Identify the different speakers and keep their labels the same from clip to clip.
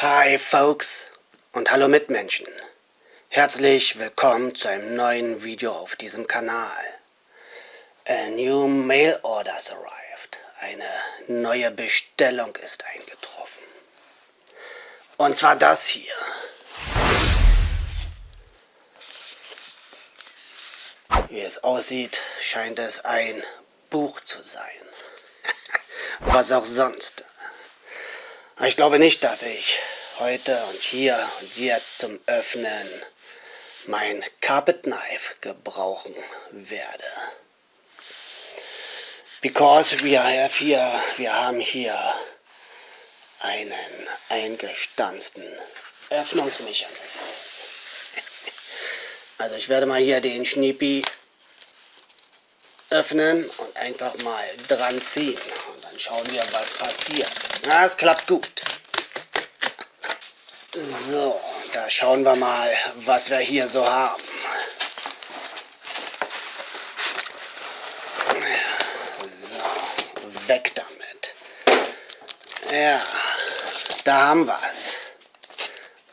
Speaker 1: Hi Folks und hallo Mitmenschen. Herzlich willkommen zu einem neuen Video auf diesem Kanal. A new mail orders arrived. Eine neue Bestellung ist eingetroffen. Und zwar das hier. Wie es aussieht, scheint es ein Buch zu sein. Was auch sonst. Ich glaube nicht, dass ich heute und hier und jetzt zum Öffnen mein Carpet Knife gebrauchen werde. Because we have here, wir haben hier einen eingestanzten Öffnungsmechanismus. Also ich werde mal hier den Schniepi öffnen und einfach mal dran ziehen. Schauen wir, was passiert. Na, es klappt gut. So, da schauen wir mal, was wir hier so haben. So, weg damit. Ja, da haben wir es.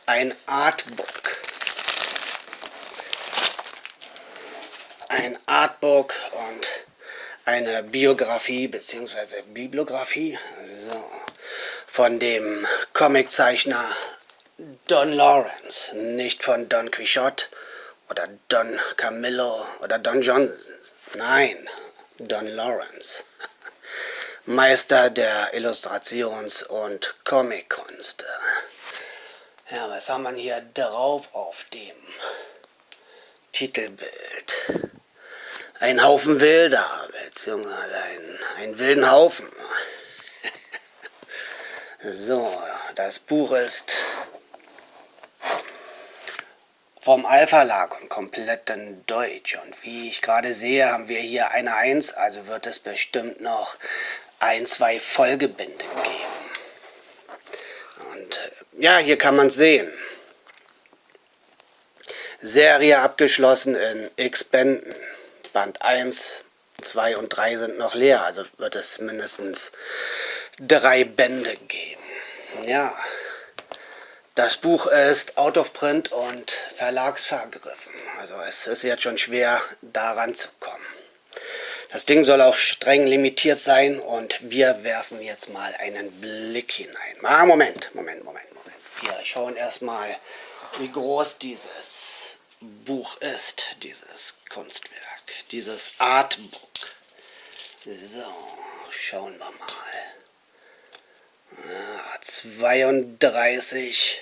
Speaker 1: Ein Artbook. Ein Artbook und eine Biografie bzw. Bibliografie so, von dem Comiczeichner Don Lawrence, nicht von Don Quixote oder Don Camillo oder Don Johnson. Nein, Don Lawrence. Meister der Illustrations- und Comickunst. Ja, was haben wir hier drauf auf dem Titelbild? Ein Haufen Wilder, beziehungsweise ein, ein wilden Haufen. so, das Buch ist vom Alpha-Lag und komplett in Deutsch. Und wie ich gerade sehe, haben wir hier eine 1, also wird es bestimmt noch ein, zwei Folgebände geben. Und ja, hier kann man es sehen. Serie abgeschlossen in x Bänden. Band 1, 2 und 3 sind noch leer, also wird es mindestens drei Bände geben. Ja, das Buch ist out of print und verlagsvergriffen. Also es ist jetzt schon schwer, daran zu kommen. Das Ding soll auch streng limitiert sein und wir werfen jetzt mal einen Blick hinein. Ah, Moment, Moment, Moment, Moment. Wir schauen erstmal, wie groß dieses Buch ist, dieses Kunstwerk, dieses Artbook. So, schauen wir mal. Ah, 32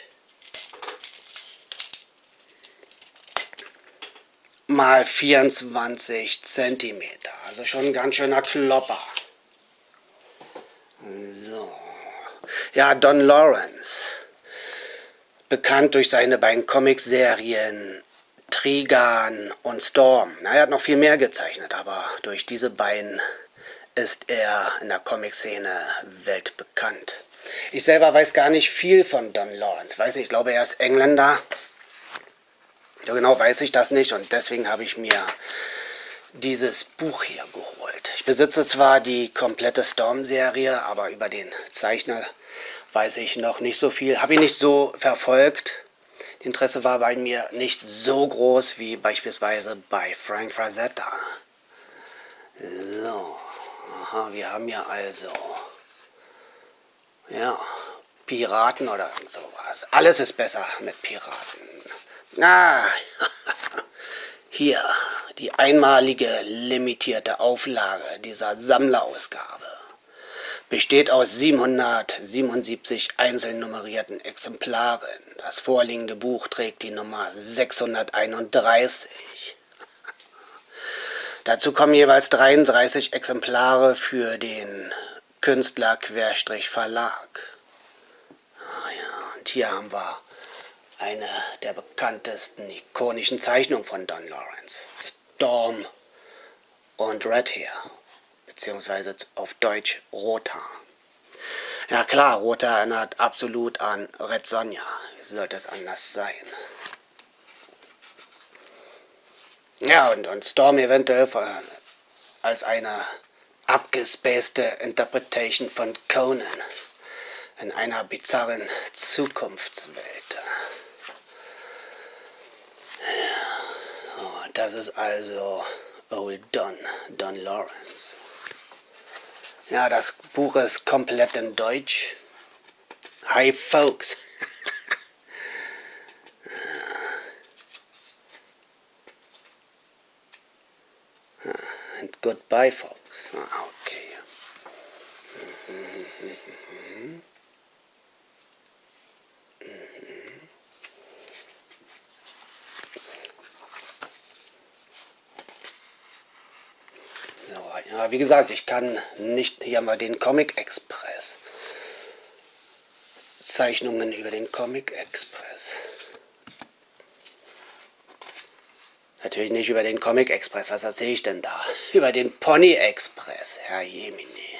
Speaker 1: mal 24 cm. Also schon ein ganz schöner Klopper. So. Ja, Don Lawrence. Bekannt durch seine beiden Comicserien Trigan und Storm. Er hat noch viel mehr gezeichnet, aber durch diese beiden ist er in der Comic-Szene weltbekannt. Ich selber weiß gar nicht viel von Don Lawrence. Weiß nicht, ich glaube, er ist Engländer. Ja, genau weiß ich das nicht und deswegen habe ich mir dieses Buch hier geholt. Ich besitze zwar die komplette Storm-Serie, aber über den Zeichner weiß ich noch nicht so viel. Habe ich nicht so verfolgt. Interesse war bei mir nicht so groß wie beispielsweise bei Frank Frazetta. So, aha, wir haben ja also, ja, Piraten oder sowas. Alles ist besser mit Piraten. Ah, hier die einmalige limitierte Auflage dieser Sammlerausgabe. Besteht aus 777 einzeln nummerierten Exemplaren. Das vorliegende Buch trägt die Nummer 631. Dazu kommen jeweils 33 Exemplare für den Künstler-Verlag. Ah ja, und hier haben wir eine der bekanntesten ikonischen Zeichnungen von Don Lawrence. Storm und Red Hair, beziehungsweise auf Deutsch Rothaar. Ja klar, Rothaar erinnert absolut an Red Sonja. Wie sollte es anders sein? Ja, und, und Storm eventuell als eine abgespacede Interpretation von Conan. in einer bizarren Zukunftswelt. Ja. Oh, das ist also Old Don, Don Lawrence. Ja, das Buch ist komplett in Deutsch. Hi, folks. And goodbye, folks. Ah, okay. Ja, wie gesagt, ich kann nicht hier mal den Comic Express. Zeichnungen über den Comic Express. Natürlich nicht über den Comic Express. Was erzähle ich denn da? Über den Pony Express, Herr Jemini.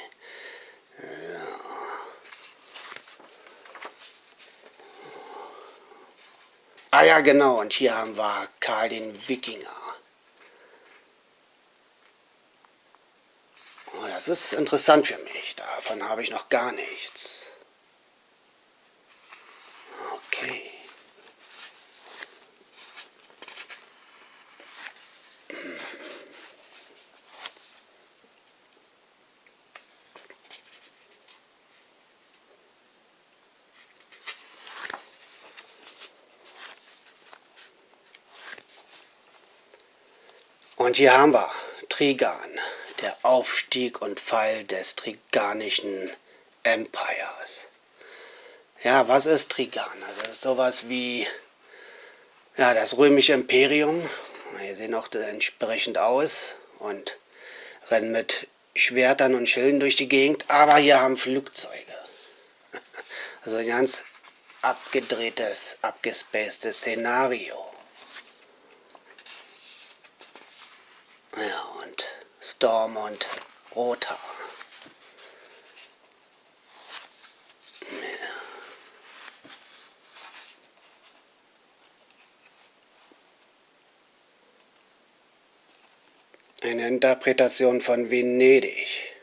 Speaker 1: Ah ja, genau. Und hier haben wir Karl den Wikinger. Oh, das ist interessant für mich. Davon habe ich noch gar nichts. Okay. Und hier haben wir Trigan der Aufstieg und Fall des Triganischen Empires. Ja, was ist Trigan? Also das ist sowas wie ja, das römische Imperium. Hier sehen auch entsprechend aus und rennen mit Schwertern und Schilden durch die Gegend, aber hier haben Flugzeuge. Also ein ganz abgedrehtes, abgespacedes Szenario. Ja, Storm und Rothaar. Eine Interpretation von Venedig.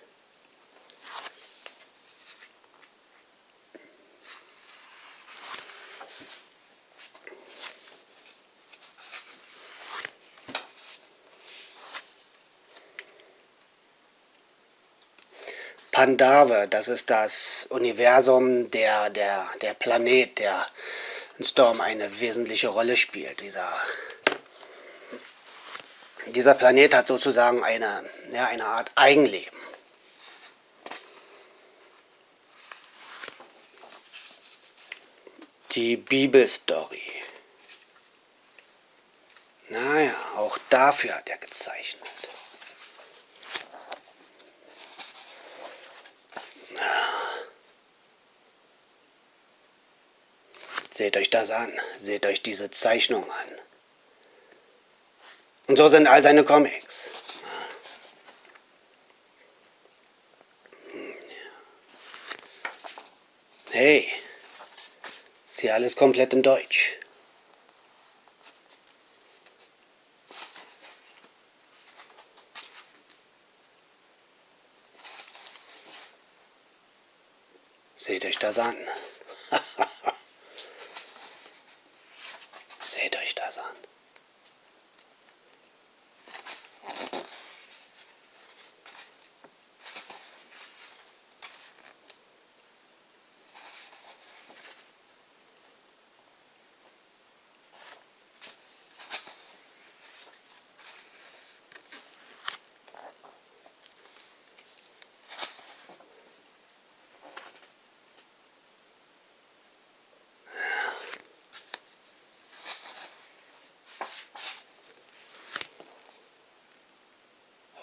Speaker 1: Pandave, das ist das Universum, der, der, der Planet, der in Storm eine wesentliche Rolle spielt. Dieser, dieser Planet hat sozusagen eine, ja, eine Art Eigenleben. Die Bibelstory. Naja, auch dafür hat er gezeichnet. Seht euch das an, seht euch diese Zeichnung an. Und so sind all seine Comics. Hey, ist hier alles komplett in Deutsch. Seht euch das an. Seht euch das an.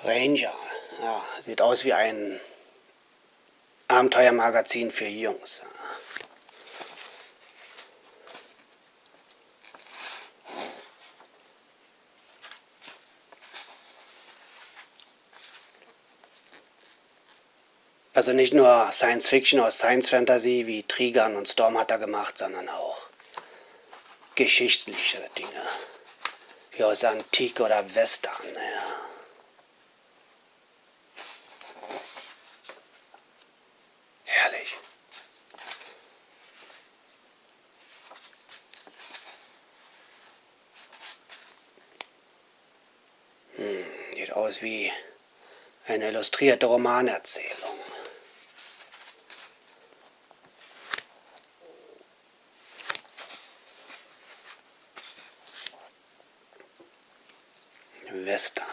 Speaker 1: Ranger. Ja, sieht aus wie ein Abenteuermagazin für Jungs. Also nicht nur Science Fiction oder Science Fantasy wie Trigan und Storm hat er gemacht, sondern auch geschichtliche Dinge. Wie aus Antike oder Western. Ja. Aus wie eine illustrierte Romanerzählung. Western.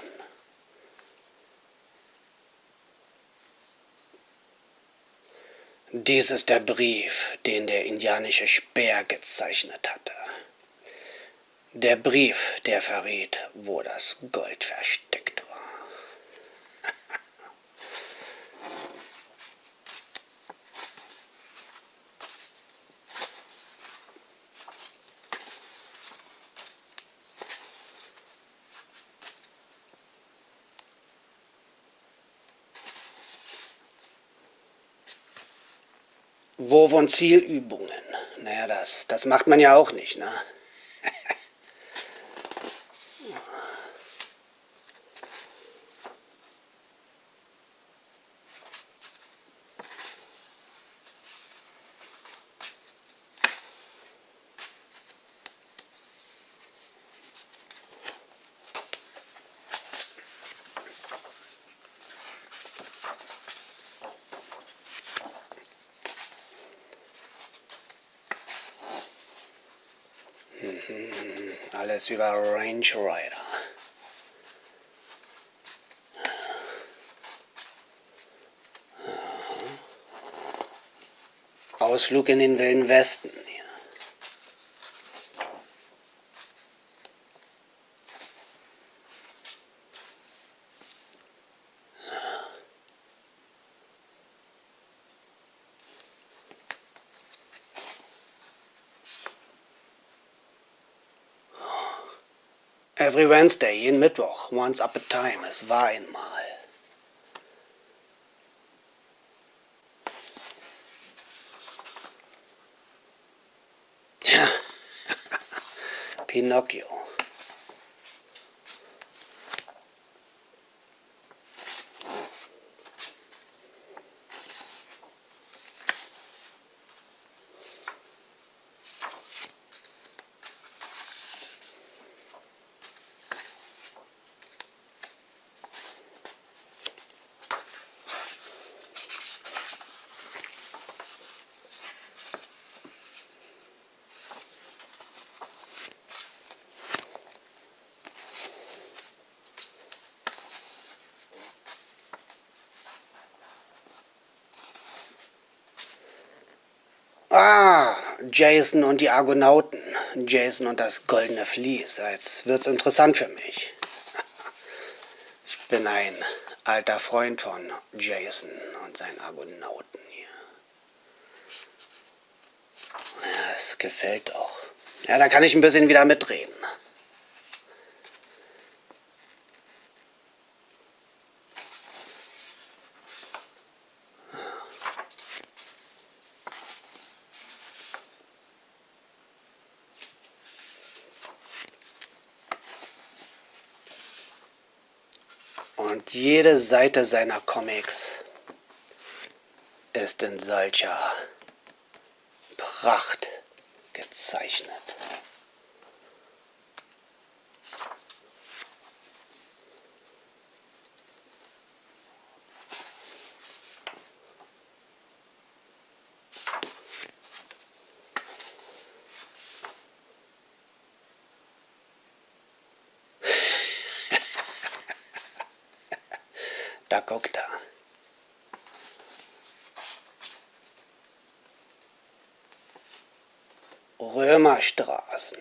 Speaker 1: Dies ist der Brief, den der indianische Speer gezeichnet hatte. Der Brief, der verriet, wo das Gold versteckt Wurf- und Zielübungen. Naja, das, das macht man ja auch nicht, ne? Alles über Range Rider. Ausflug in den Wilden Westen. Every Wednesday, jeden Mittwoch, once up a time, es war einmal. Pinocchio. Jason und die Argonauten. Jason und das goldene Vlies. Jetzt wird's interessant für mich. Ich bin ein alter Freund von Jason und seinen Argonauten hier. Ja, es gefällt doch. Ja, da kann ich ein bisschen wieder mitreden. Und jede Seite seiner Comics ist in solcher Pracht gezeichnet. Da guckt er. Römerstraßen.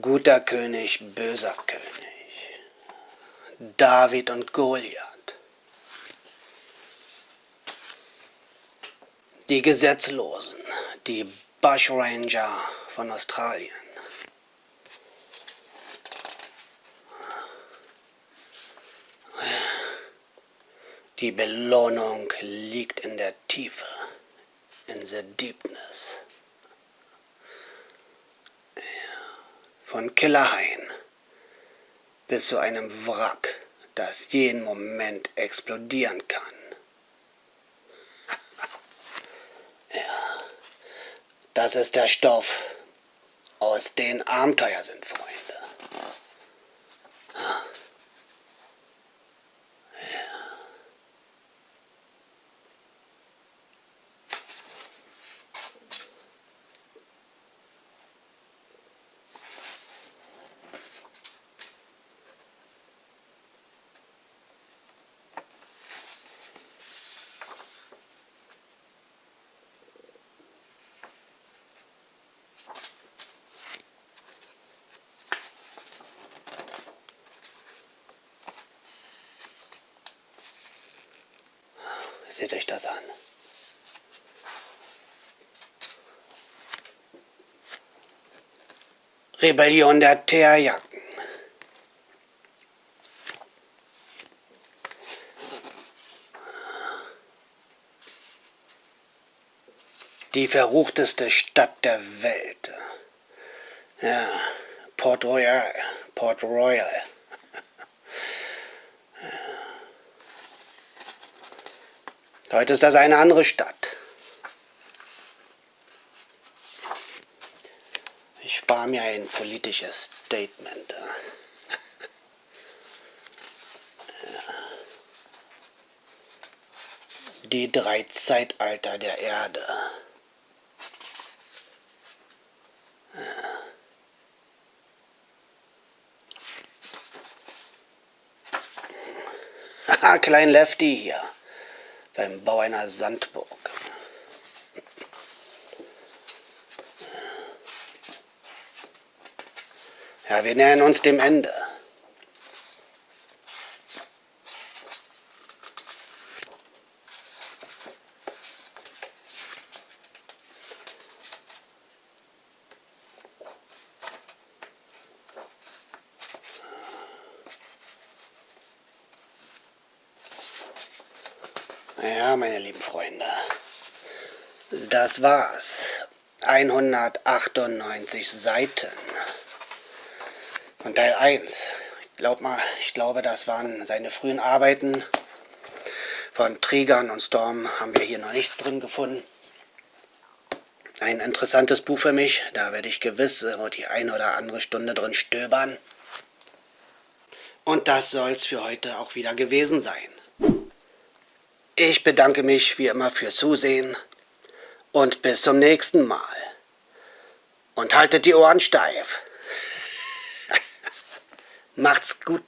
Speaker 1: Guter König, böser König. David und Goliath. Die Gesetzlosen, die Bushranger von Australien. Die Belohnung liegt in der Tiefe, in the deepness. Von Killerhain bis zu einem Wrack, das jeden Moment explodieren kann. ja, das ist der Stoff, aus dem Abenteuer sind, Freunde. Seht euch das an. Rebellion der Teerjacken. Die verruchteste Stadt der Welt. Ja, Port Royal, Port Royal. Heute ist das eine andere Stadt. Ich spare mir ein politisches Statement. Die drei Zeitalter der Erde. Haha, Klein Lefty hier, beim Bau einer Sandburg. Ja, wir nähern uns dem Ende. Ja, meine lieben Freunde, das war's. 198 Seiten. Von Teil 1. Ich, glaub mal, ich glaube, das waren seine frühen Arbeiten. Von Trigan und Storm haben wir hier noch nichts drin gefunden. Ein interessantes Buch für mich. Da werde ich gewiss die eine oder andere Stunde drin stöbern. Und das soll's für heute auch wieder gewesen sein. Ich bedanke mich wie immer fürs Zusehen und bis zum nächsten Mal. Und haltet die Ohren steif. Macht's gut.